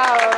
Bravo.